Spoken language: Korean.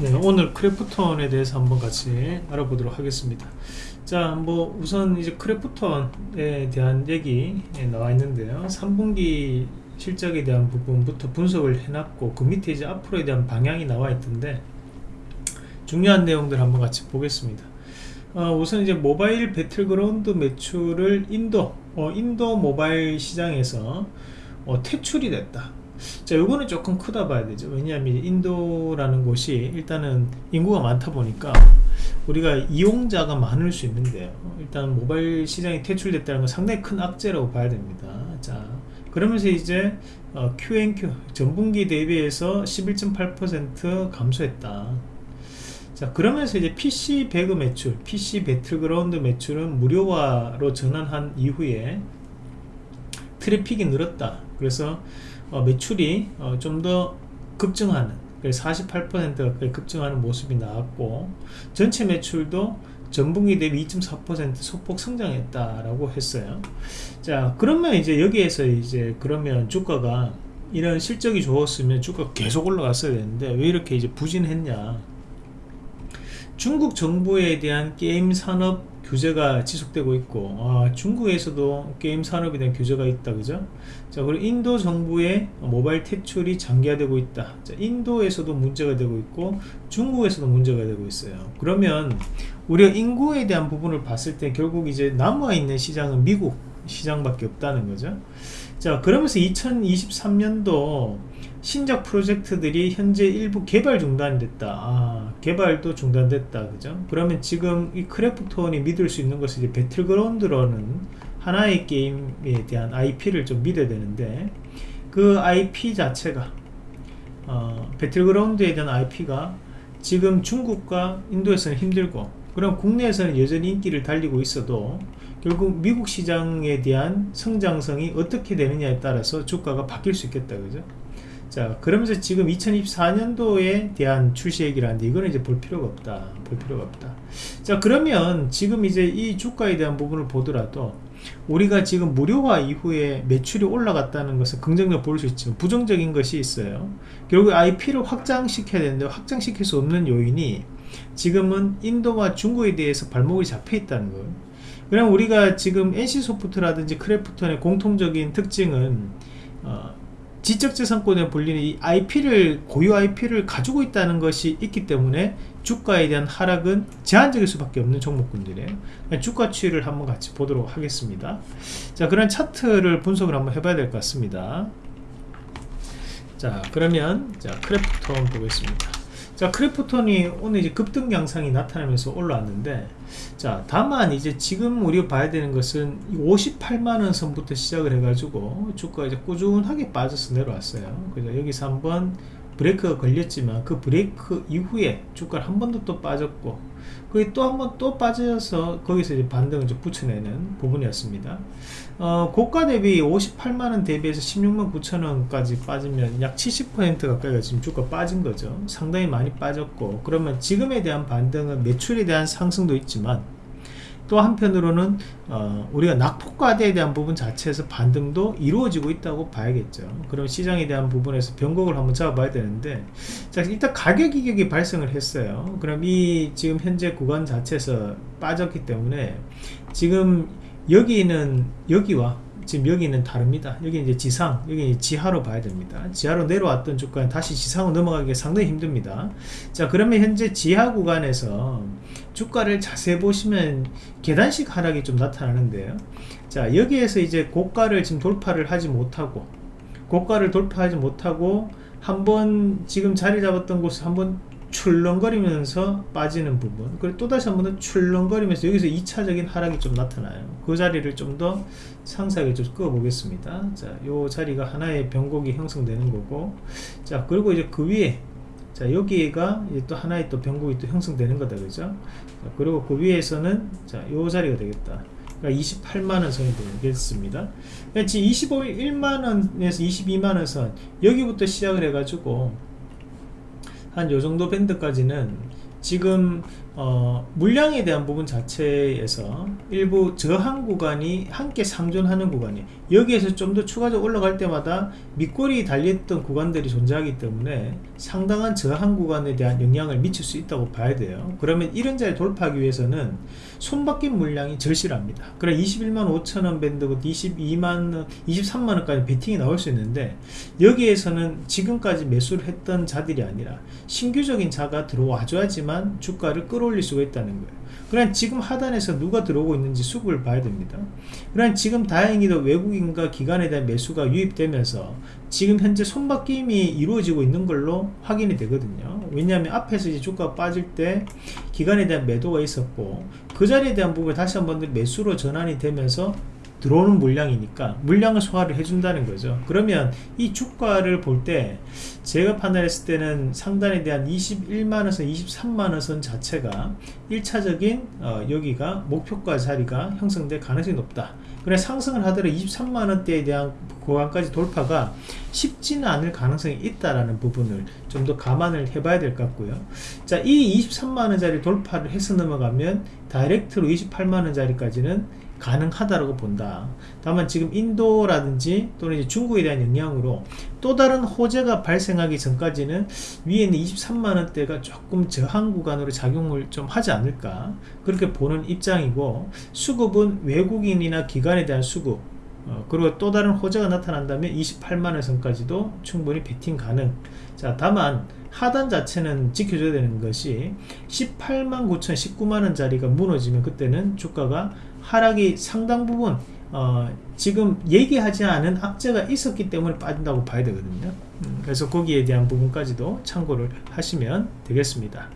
네, 오늘 크래프톤에 대해서 한번 같이 알아보도록 하겠습니다. 자, 뭐 우선 이제 크래프톤에 대한 얘기 나와 있는데요. 3분기 실적에 대한 부분부터 분석을 해놨고 그 밑에 이제 앞으로에 대한 방향이 나와 있던데 중요한 내용들 한번 같이 보겠습니다. 어, 우선 이제 모바일 배틀그라운드 매출을 인도 어, 인도 모바일 시장에서 어, 퇴출이 됐다. 자 요거는 조금 크다 봐야 되죠. 왜냐하면 인도라는 곳이 일단은 인구가 많다 보니까 우리가 이용자가 많을 수 있는데요 일단 모바일 시장이 퇴출됐다는 건 상당히 큰 악재라고 봐야 됩니다. 자 그러면서 이제 어, QNQ 전분기 대비해서 11.8% 감소했다. 자 그러면서 이제 PC 배그 매출 PC 배틀그라운드 매출은 무료화로 전환한 이후에 트래픽이 늘었다. 그래서 어, 매출이 어, 좀 더 급증하는 48% 가까이 급증하는 모습이 나왔고 전체 매출도 전분기 대비 2.4% 소폭 성장했다라고 했어요. 자, 그러면 이제 여기에서 이제 그러면 주가가 이런 실적이 좋았으면 주가 계속 올라갔어야 되는데 왜 이렇게 이제 부진했냐? 중국 정부에 대한 게임 산업 규제가 지속되고 있고 아, 중국에서도 게임 산업에 대한 규제가 있다 그죠? 자 그리고 인도 정부의 모바일 퇴출이 장기화되고 있다. 자, 인도에서도 문제가 되고 있고 중국에서도 문제가 되고 있어요. 그러면 우리가 인구에 대한 부분을 봤을 때 결국 이제 남아있는 시장은 미국 시장밖에 없다는 거죠. 자 그러면서 2023년도 신작 프로젝트들이 현재 일부 개발 중단됐다. 아, 개발도 중단됐다. 그죠? 그러면 지금 이 크래프톤이 믿을 수 있는 것은 이제 배틀그라운드로는 하나의 게임에 대한 IP를 좀 믿어야 되는데 그 IP 자체가 어, 배틀그라운드에 대한 IP가 지금 중국과 인도에서는 힘들고 그럼 국내에서는 여전히 인기를 달리고 있어도 결국 미국 시장에 대한 성장성이 어떻게 되느냐에 따라서 주가가 바뀔 수 있겠다. 그죠 자 그러면서 지금 2024년도에 대한 출시 얘기를 하는데 이거는 이제 볼 필요가 없다. 볼 필요가 없다. 자 그러면 지금 이제 이 주가에 대한 부분을 보더라도 우리가 지금 무료화 이후에 매출이 올라갔다는 것은 긍정적 볼수 있지만 부정적인 것이 있어요. 결국 IP를 확장시켜야 되는데 확장시킬 수 없는 요인이 지금은 인도와 중국에 대해서 발목이 잡혀 있다는 거예요. 그럼 우리가 지금 NC소프트라든지 크래프톤의 공통적인 특징은 어, 지적재산권에 불리는 이 IP를 고유 IP를 가지고 있다는 것이 있기 때문에 주가에 대한 하락은 제한적일 수밖에 없는 종목군들이에요. 주가 추이를 한번 같이 보도록 하겠습니다. 자 그런 차트를 분석을 한번 해봐야 될 것 같습니다. 자 그러면 자 크래프톤 보겠습니다 자 크래프톤이 오늘 이제 급등 양상이 나타나면서 올라왔는데 자 다만 이제 지금 우리가 봐야 되는 것은 58만원 선부터 시작을 해 가지고 주가 이제 꾸준하게 빠져서 내려왔어요. 그래서 여기서 한번 브레이크가 걸렸지만 그 브레이크 이후에 주가를 한 번 더 또 빠졌고 거기 또 한 번 또 빠져서 거기서 이제 반등을 좀 붙여내는 부분이었습니다. 어, 고가 대비 58만원 대비해서 16만 9천원까지 빠지면 약 70% 가까이가 지금 주가 빠진 거죠. 상당히 많이 빠졌고 그러면 지금에 대한 반등은 매출에 대한 상승도 있지만 또 한편으로는 어, 우리가 낙폭과대에 대한 부분 자체에서 반등도 이루어지고 있다고 봐야겠죠. 그럼 시장에 대한 부분에서 변곡을 한번 잡아봐야 되는데 자 일단 가격 이격이 발생을 했어요. 그럼 이 지금 현재 구간 자체에서 빠졌기 때문에 지금 여기는 여기와 지금 여기는 다릅니다. 여기 이제 지상 여기 지하로 봐야 됩니다. 지하로 내려왔던 주가는 다시 지상으로 넘어가기 상당히 힘듭니다. 자 그러면 현재 지하 구간에서 주가를 자세히 보시면 계단식 하락이 좀 나타나는데요. 자 여기에서 이제 고가를 지금 돌파를 하지 못하고 고가를 돌파하지 못하고 한번 지금 자리 잡았던 곳을 한번 출렁거리면서 빠지는 부분 그리고 또다시 한번 더 출렁거리면서 여기서 2차적인 하락이 좀 나타나요. 그 자리를 좀 더 상세하게 좀 끄어 보겠습니다. 자요 자리가 하나의 변곡이 형성되는 거고 자 그리고 이제 그 위에 자 여기가 또 하나의 또 변곡이 또 형성되는 거다 그죠? 자, 그리고 그 위에서는 자요 자리가 되겠다. 그러니까 28만원 선이 되겠습니다. 그러니까 지금 21만원에서 22만원 선 여기부터 시작을 해 가지고 한 요정도 밴드까지는 지금 어, 물량에 대한 부분 자체에서 일부 저항 구간이 함께 상존하는 구간이 여기에서 좀 더 추가적으로 올라갈 때마다 밑골이 달렸던 구간들이 존재하기 때문에 상당한 저항 구간에 대한 영향을 미칠 수 있다고 봐야 돼요. 그러면 이런 자리 돌파하기 위해서는 손바뀐 물량이 절실합니다. 그래 21만 5천원 밴드부터 22만원 23만원까지 베팅이 나올 수 있는데 여기에서는 지금까지 매수를 했던 자들이 아니라 신규적인 자가 들어와 줘야지만 주가를 끌어 올릴 수가 있다는 거예요. 그럼 지금 하단에서 누가 들어오고 있는지 수급을 봐야 됩니다. 그럼 지금 다행히도 외국인과 기관에 대한 매수가 유입되면서 지금 현재 손바뀜이 이루어지고 있는 걸로 확인이 되거든요. 왜냐하면 앞에서 이제 주가가 빠질 때 기관에 대한 매도가 있었고 그 자리에 대한 부분이 다시 한번 매수로 전환이 되면서 들어오는 물량이니까 물량을 소화를 해준다는 거죠. 그러면 이 주가를 볼 때 제가 판단했을 때는 상단에 대한 21만원선 23만원선 자체가 1차적인 어, 여기가 목표가 자리가 형성될 가능성이 높다. 그래 상승을 하더라도 23만원대에 대한 구간까지 돌파가 쉽지는 않을 가능성이 있다라는 부분을 좀 더 감안을 해봐야 될 것 같고요. 자이 23만원짜리 돌파를 해서 넘어가면 다이렉트로 28만원짜리까지는 가능하다라고 본다. 다만 지금 인도라든지 또는 중국에 대한 영향으로 또 다른 호재가 발생하기 전까지는 위에 있는 23만원대가 조금 저항 구간으로 작용을 좀 하지 않을까 그렇게 보는 입장이고 수급은 외국인이나 기관에 대한 수급 어, 그리고 또 다른 호재가 나타난다면 28만원 선까지도 충분히 베팅 가능. 자 다만 하단 자체는 지켜줘야 되는 것이 18만 9천 19만원 자리가 무너지면 그때는 주가가 하락이 상당 부분 어, 지금 얘기하지 않은 악재가 있었기 때문에 빠진다고 봐야 되거든요. 음, 그래서 거기에 대한 부분까지도 참고를 하시면 되겠습니다